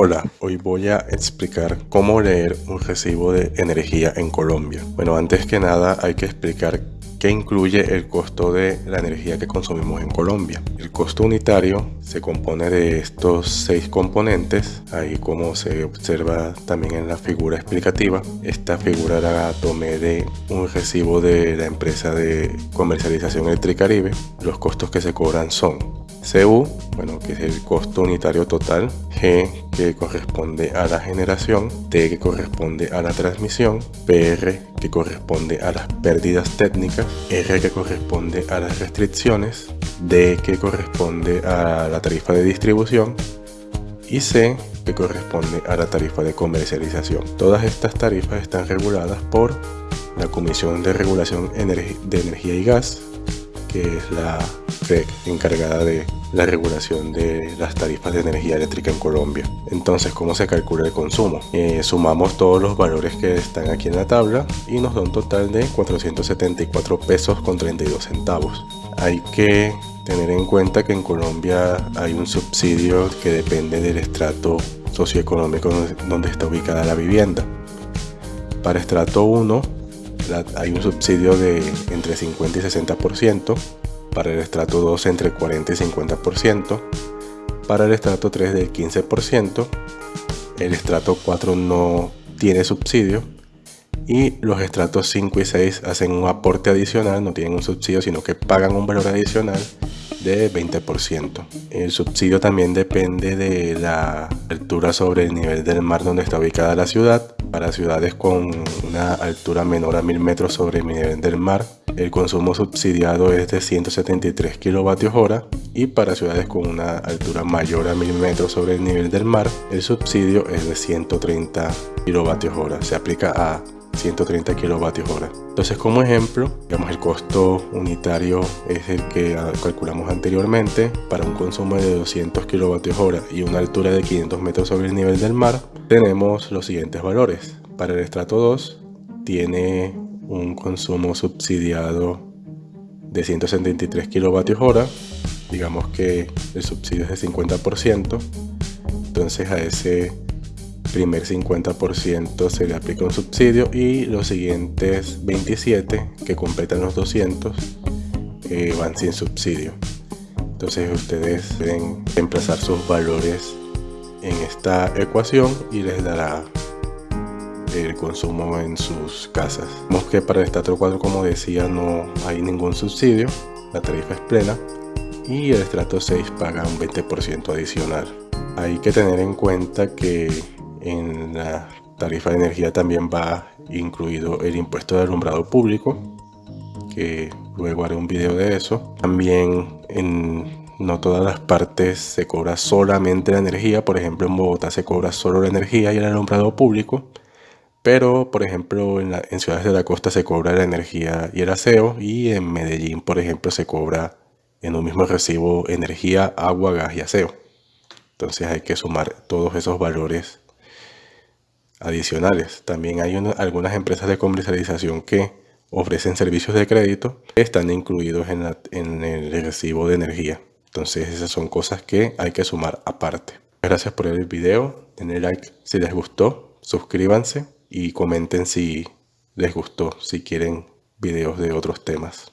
Hola, hoy voy a explicar cómo leer un recibo de energía en Colombia. Bueno, antes que nada hay que explicar qué incluye el costo de la energía que consumimos en Colombia. El costo unitario se compone de estos seis componentes, ahí como se observa también en la figura explicativa. Esta figura la tomé de un recibo de la empresa de comercialización Electricaribe. Los costos que se cobran son CU, bueno, que es el costo unitario total, G, que corresponde a la generación, T, que corresponde a la transmisión, PR, que corresponde a las pérdidas técnicas, R, que corresponde a las restricciones, D, que corresponde a la tarifa de distribución, y C, que corresponde a la tarifa de comercialización. Todas estas tarifas están reguladas por la Comisión de Regulación de Energía y Gas, que es la FEC encargada de la regulación de las tarifas de energía eléctrica en Colombia. Entonces, ¿cómo se calcula el consumo? Eh, sumamos todos los valores que están aquí en la tabla y nos da un total de 474 pesos con 32 centavos. Hay que tener en cuenta que en Colombia hay un subsidio que depende del estrato socioeconómico donde está ubicada la vivienda. Para estrato 1 hay un subsidio de entre 50 y 60%, para el estrato 2 entre 40 y 50%, para el estrato 3 del 15%, el estrato 4 no tiene subsidio y los estratos 5 y 6 hacen un aporte adicional, no tienen un subsidio sino que pagan un valor adicional de 20%. El subsidio también depende de la altura sobre el nivel del mar donde está ubicada la ciudad. Para ciudades con una altura menor a 1000 metros sobre el nivel del mar, el consumo subsidiado es de 173 kilovatios hora y para ciudades con una altura mayor a 1000 metros sobre el nivel del mar, el subsidio es de 130 kilovatios hora. Se aplica a 130 kilovatios hora. Entonces como ejemplo, digamos el costo unitario es el que calculamos anteriormente para un consumo de 200 kilovatios hora y una altura de 500 metros sobre el nivel del mar, tenemos los siguientes valores. Para el estrato 2 tiene un consumo subsidiado de 173 kilovatios hora, digamos que el subsidio es de 50%, entonces a ese primer 50% se le aplica un subsidio y los siguientes 27 que completan los 200 eh, van sin subsidio. Entonces ustedes deben reemplazar sus valores en esta ecuación y les dará el consumo en sus casas. Vemos que para el estrato 4 como decía no hay ningún subsidio, la tarifa es plena y el estrato 6 paga un 20% adicional. Hay que tener en cuenta que en la tarifa de energía también va incluido el impuesto de alumbrado público, que luego haré un video de eso. También en no todas las partes se cobra solamente la energía, por ejemplo en Bogotá se cobra solo la energía y el alumbrado público, pero por ejemplo en, en ciudades de la costa se cobra la energía y el aseo y en Medellín por ejemplo se cobra en un mismo recibo energía, agua, gas y aseo. Entonces hay que sumar todos esos valores adicionales. También hay algunas empresas de comercialización que ofrecen servicios de crédito que están incluidos en, en el recibo de energía. Entonces esas son cosas que hay que sumar aparte. Gracias por el video, denle like si les gustó, suscríbanse y comenten si les gustó, si quieren videos de otros temas.